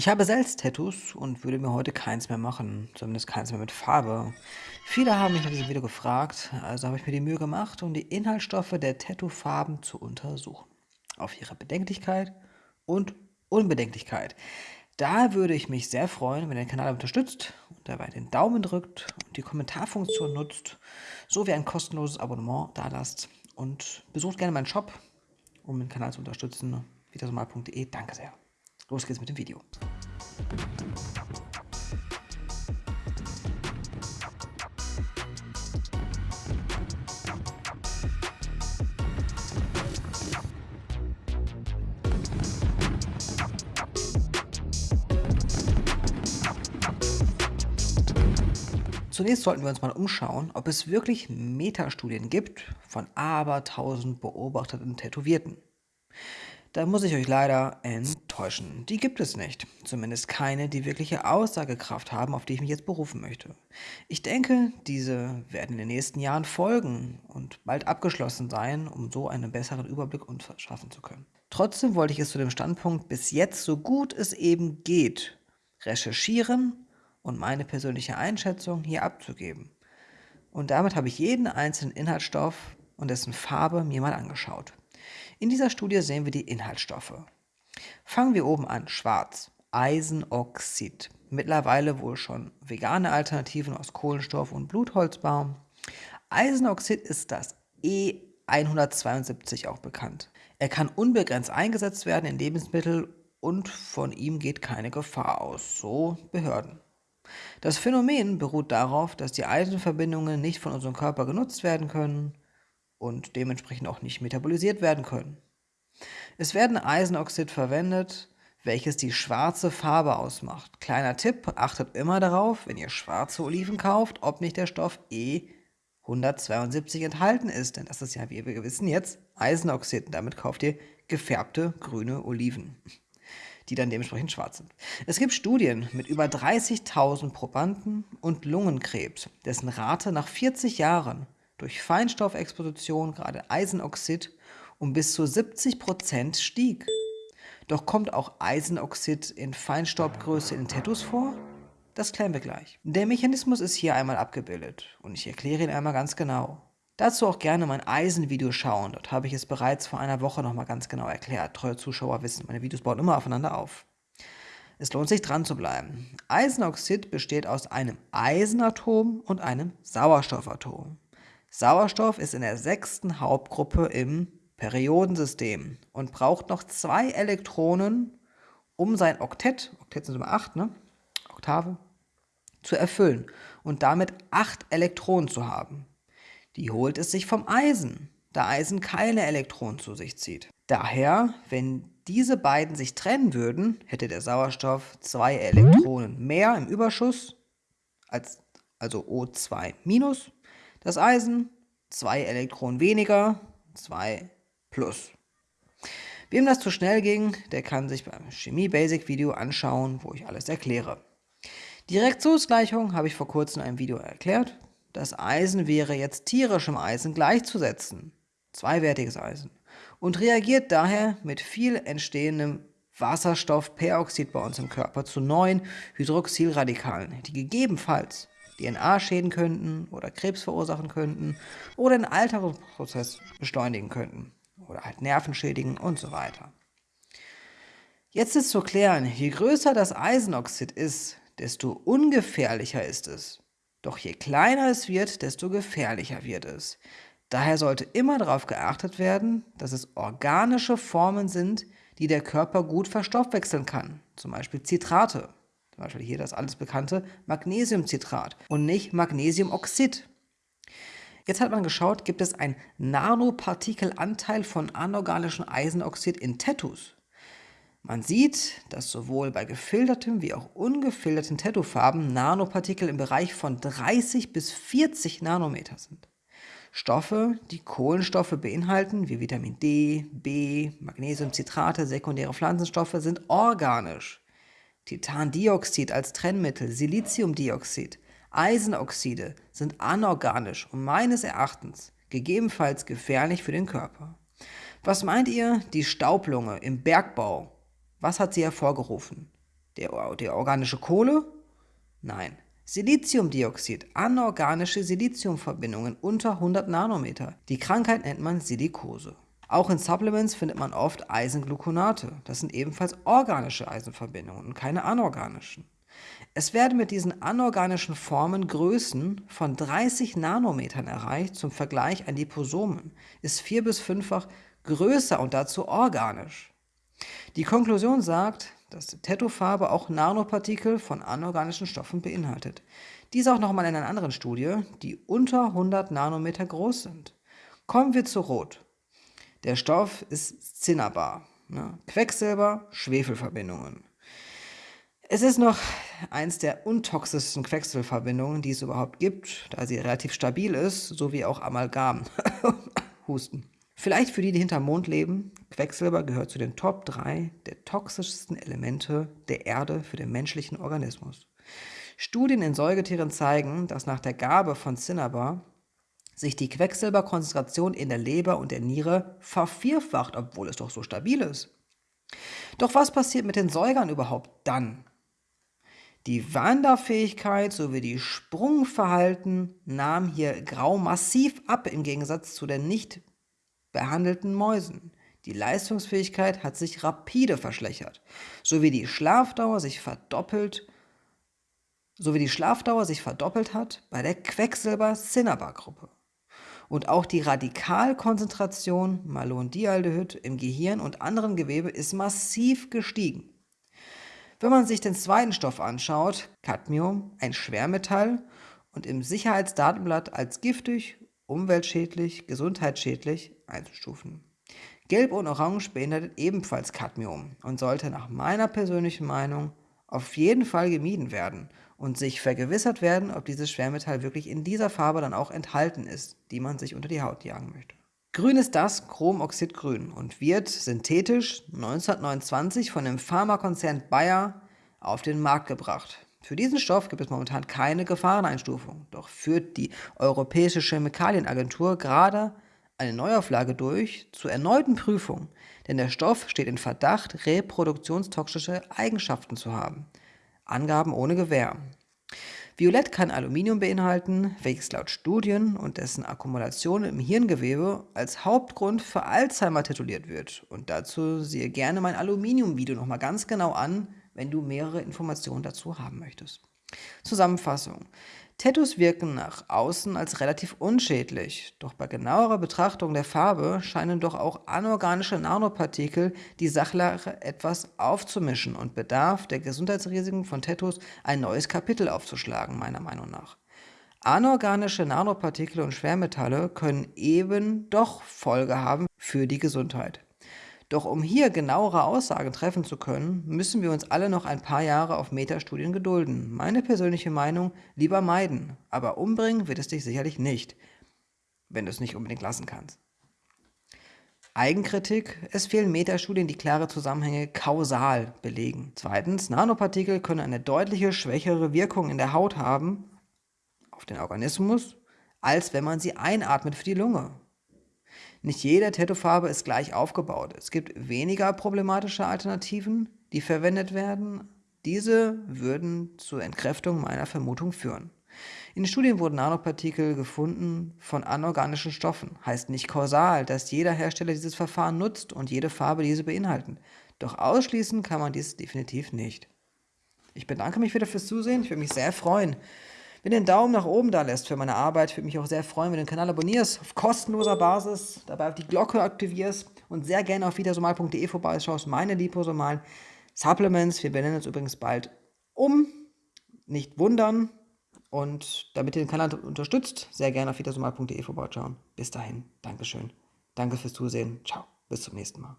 Ich habe selbst Tattoos und würde mir heute keins mehr machen, zumindest keins mehr mit Farbe. Viele haben mich nach diesem Video gefragt, also habe ich mir die Mühe gemacht, um die Inhaltsstoffe der Tattoo-Farben zu untersuchen. Auf ihre Bedenklichkeit und Unbedenklichkeit. Da würde ich mich sehr freuen, wenn ihr den Kanal unterstützt und dabei den Daumen drückt und die Kommentarfunktion nutzt, sowie ein kostenloses Abonnement dalasst und besucht gerne meinen Shop, um den Kanal zu unterstützen, vitasomal.de. Danke sehr. Los geht's mit dem Video. Zunächst sollten wir uns mal umschauen, ob es wirklich Metastudien gibt von abertausend beobachteten Tätowierten. Da muss ich euch leider enttäuschen. Die gibt es nicht. Zumindest keine, die wirkliche Aussagekraft haben, auf die ich mich jetzt berufen möchte. Ich denke, diese werden in den nächsten Jahren folgen und bald abgeschlossen sein, um so einen besseren Überblick verschaffen zu können. Trotzdem wollte ich es zu dem Standpunkt bis jetzt so gut es eben geht recherchieren und meine persönliche Einschätzung hier abzugeben. Und damit habe ich jeden einzelnen Inhaltsstoff und dessen Farbe mir mal angeschaut. In dieser Studie sehen wir die Inhaltsstoffe. Fangen wir oben an, schwarz, Eisenoxid. Mittlerweile wohl schon vegane Alternativen aus Kohlenstoff und Blutholzbaum. Eisenoxid ist das E172 auch bekannt. Er kann unbegrenzt eingesetzt werden in Lebensmittel und von ihm geht keine Gefahr aus, so Behörden. Das Phänomen beruht darauf, dass die Eisenverbindungen nicht von unserem Körper genutzt werden können und dementsprechend auch nicht metabolisiert werden können. Es werden Eisenoxid verwendet, welches die schwarze Farbe ausmacht. Kleiner Tipp, achtet immer darauf, wenn ihr schwarze Oliven kauft, ob nicht der Stoff E172 enthalten ist, denn das ist ja, wie wir wissen jetzt, Eisenoxid. Und damit kauft ihr gefärbte grüne Oliven, die dann dementsprechend schwarz sind. Es gibt Studien mit über 30.000 Probanden und Lungenkrebs, dessen Rate nach 40 Jahren durch Feinstoffexposition, gerade Eisenoxid, um bis zu 70 Prozent stieg. Doch kommt auch Eisenoxid in Feinstaubgröße in Tattoos vor? Das klären wir gleich. Der Mechanismus ist hier einmal abgebildet und ich erkläre ihn einmal ganz genau. Dazu auch gerne mein Eisenvideo schauen, dort habe ich es bereits vor einer Woche nochmal ganz genau erklärt. Treue Zuschauer wissen, meine Videos bauen immer aufeinander auf. Es lohnt sich dran zu bleiben. Eisenoxid besteht aus einem Eisenatom und einem Sauerstoffatom. Sauerstoff ist in der sechsten Hauptgruppe im Periodensystem und braucht noch zwei Elektronen, um sein Oktett, Oktett sind immer acht, ne? Oktave, zu erfüllen und damit acht Elektronen zu haben. Die holt es sich vom Eisen, da Eisen keine Elektronen zu sich zieht. Daher, wenn diese beiden sich trennen würden, hätte der Sauerstoff zwei Elektronen mehr im Überschuss, als, also O2 minus, das Eisen, zwei Elektronen weniger, zwei plus. Wem das zu schnell ging, der kann sich beim Chemie-Basic-Video anschauen, wo ich alles erkläre. Die Reaktionsgleichung habe ich vor kurzem in einem Video erklärt. Das Eisen wäre jetzt tierischem Eisen gleichzusetzen, zweiwertiges Eisen, und reagiert daher mit viel entstehendem Wasserstoffperoxid bei uns im Körper zu neuen Hydroxylradikalen, die gegebenenfalls DNA schäden könnten oder Krebs verursachen könnten oder den Alterungsprozess beschleunigen könnten oder halt Nerven schädigen und so weiter. Jetzt ist zu klären, je größer das Eisenoxid ist, desto ungefährlicher ist es. Doch je kleiner es wird, desto gefährlicher wird es. Daher sollte immer darauf geachtet werden, dass es organische Formen sind, die der Körper gut verstoffwechseln kann, zum Beispiel Zitrate zum Beispiel hier das alles bekannte Magnesiumcitrat und nicht Magnesiumoxid. Jetzt hat man geschaut, gibt es einen Nanopartikelanteil von anorganischem Eisenoxid in Tattoos. Man sieht, dass sowohl bei gefiltertem wie auch ungefilterten Tattoofarben Nanopartikel im Bereich von 30 bis 40 Nanometer sind. Stoffe, die Kohlenstoffe beinhalten, wie Vitamin D, B, Magnesiumcitrate, sekundäre Pflanzenstoffe, sind organisch. Titandioxid als Trennmittel, Siliziumdioxid, Eisenoxide sind anorganisch und meines Erachtens gegebenenfalls gefährlich für den Körper. Was meint ihr, die Staublunge im Bergbau, was hat sie hervorgerufen? Der, die organische Kohle? Nein. Siliziumdioxid, anorganische Siliziumverbindungen unter 100 Nanometer. Die Krankheit nennt man Silikose. Auch in Supplements findet man oft Eisengluconate. Das sind ebenfalls organische Eisenverbindungen und keine anorganischen. Es werden mit diesen anorganischen Formen Größen von 30 Nanometern erreicht. Zum Vergleich ein Liposomen ist vier- bis fünffach größer und dazu organisch. Die Konklusion sagt, dass die Tattoo-Farbe auch Nanopartikel von anorganischen Stoffen beinhaltet. Dies auch nochmal in einer anderen Studie, die unter 100 Nanometer groß sind. Kommen wir zu Rot. Der Stoff ist Cinnabar, ne? Quecksilber, Schwefelverbindungen. Es ist noch eins der untoxischsten Quecksilberverbindungen, die es überhaupt gibt, da sie relativ stabil ist, sowie auch Amalgam. Husten. Vielleicht für die, die hinterm Mond leben, Quecksilber gehört zu den Top 3 der toxischsten Elemente der Erde für den menschlichen Organismus. Studien in Säugetieren zeigen, dass nach der Gabe von Cinnabar sich die Quecksilberkonzentration in der Leber und der Niere vervierfacht, obwohl es doch so stabil ist. Doch was passiert mit den Säugern überhaupt dann? Die Wanderfähigkeit sowie die Sprungverhalten nahm hier grau massiv ab im Gegensatz zu den nicht behandelten Mäusen. Die Leistungsfähigkeit hat sich rapide verschlechtert, sowie die Schlafdauer sich verdoppelt, sowie die Schlafdauer sich verdoppelt hat bei der Quecksilber-Cinnabar-Gruppe. Und auch die Radikalkonzentration Malondialdehyd im Gehirn und anderen Gewebe ist massiv gestiegen. Wenn man sich den zweiten Stoff anschaut, Cadmium, ein Schwermetall und im Sicherheitsdatenblatt als giftig, umweltschädlich, gesundheitsschädlich einzustufen. Gelb und Orange beinhaltet ebenfalls Cadmium und sollte nach meiner persönlichen Meinung auf jeden Fall gemieden werden und sich vergewissert werden, ob dieses Schwermetall wirklich in dieser Farbe dann auch enthalten ist, die man sich unter die Haut jagen möchte. Grün ist das Chromoxidgrün und wird synthetisch 1929 von dem Pharmakonzern Bayer auf den Markt gebracht. Für diesen Stoff gibt es momentan keine Gefahreneinstufung, doch führt die Europäische Chemikalienagentur gerade eine Neuauflage durch zur erneuten Prüfung, denn der Stoff steht in Verdacht, reproduktionstoxische Eigenschaften zu haben. Angaben ohne Gewähr. Violett kann Aluminium beinhalten, welches laut Studien und dessen Akkumulation im Hirngewebe als Hauptgrund für Alzheimer tituliert wird. Und dazu siehe gerne mein Aluminium-Video nochmal ganz genau an, wenn du mehrere Informationen dazu haben möchtest. Zusammenfassung. Tattoos wirken nach außen als relativ unschädlich, doch bei genauerer Betrachtung der Farbe scheinen doch auch anorganische Nanopartikel die Sachlage etwas aufzumischen und bedarf der Gesundheitsrisiken von Tattoos ein neues Kapitel aufzuschlagen, meiner Meinung nach. Anorganische Nanopartikel und Schwermetalle können eben doch Folge haben für die Gesundheit. Doch um hier genauere Aussagen treffen zu können, müssen wir uns alle noch ein paar Jahre auf Metastudien gedulden. Meine persönliche Meinung, lieber meiden, aber umbringen wird es dich sicherlich nicht, wenn du es nicht unbedingt lassen kannst. Eigenkritik, es fehlen Metastudien, die klare Zusammenhänge kausal belegen. Zweitens, Nanopartikel können eine deutliche schwächere Wirkung in der Haut haben, auf den Organismus, als wenn man sie einatmet für die Lunge. Nicht jede Tattoofarbe ist gleich aufgebaut. Es gibt weniger problematische Alternativen, die verwendet werden. Diese würden zur Entkräftung meiner Vermutung führen. In Studien wurden Nanopartikel gefunden von anorganischen Stoffen. Heißt nicht kausal, dass jeder Hersteller dieses Verfahren nutzt und jede Farbe diese beinhalten. Doch ausschließen kann man dies definitiv nicht. Ich bedanke mich wieder fürs Zusehen. Ich würde mich sehr freuen, wenn du den Daumen nach oben da lässt für meine Arbeit, würde mich auch sehr freuen, wenn du den Kanal abonnierst, auf kostenloser Basis, dabei auf die Glocke aktivierst und sehr gerne auf wiedersomal.de vorbeischaust, meine liposomalen Supplements. Wir benennen uns übrigens bald um. Nicht wundern. Und damit ihr den Kanal unterstützt, sehr gerne auf wiedersomal.de vorbeischauen. Bis dahin, Dankeschön. Danke fürs Zusehen. Ciao. Bis zum nächsten Mal.